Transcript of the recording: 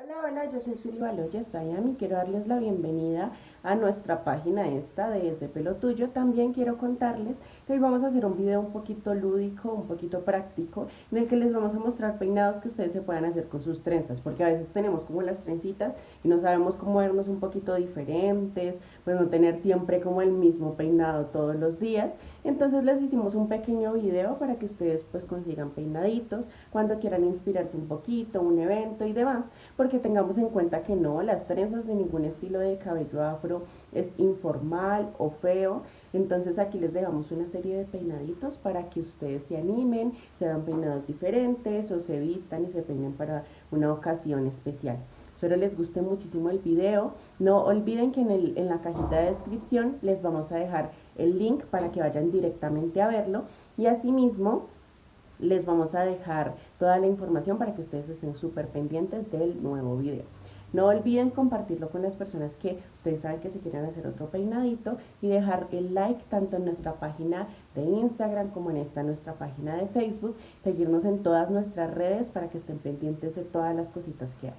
Hola, hola, yo soy Suri Baloya Sayam y quiero darles la bienvenida a nuestra página esta de Ese Pelo Tuyo. También quiero contarles que hoy vamos a hacer un video un poquito lúdico, un poquito práctico, en el que les vamos a mostrar peinados que ustedes se puedan hacer con sus trenzas, porque a veces tenemos como las trencitas y no sabemos cómo vernos un poquito diferentes, pues no tener siempre como el mismo peinado todos los días. Entonces les hicimos un pequeño video para que ustedes pues consigan peinaditos cuando quieran inspirarse un poquito, un evento y demás, porque tengamos en cuenta que no, las trenzas de ningún estilo de cabello afro es informal o feo, entonces aquí les dejamos una serie de peinaditos para que ustedes se animen, se hagan peinados diferentes o se vistan y se peinen para una ocasión especial. Espero les guste muchísimo el video. No olviden que en, el, en la cajita de descripción les vamos a dejar el link para que vayan directamente a verlo y asimismo les vamos a dejar toda la información para que ustedes estén súper pendientes del nuevo video. No olviden compartirlo con las personas que ustedes saben que se quieren hacer otro peinadito y dejar el like tanto en nuestra página de Instagram como en esta nuestra página de Facebook. Seguirnos en todas nuestras redes para que estén pendientes de todas las cositas que hay.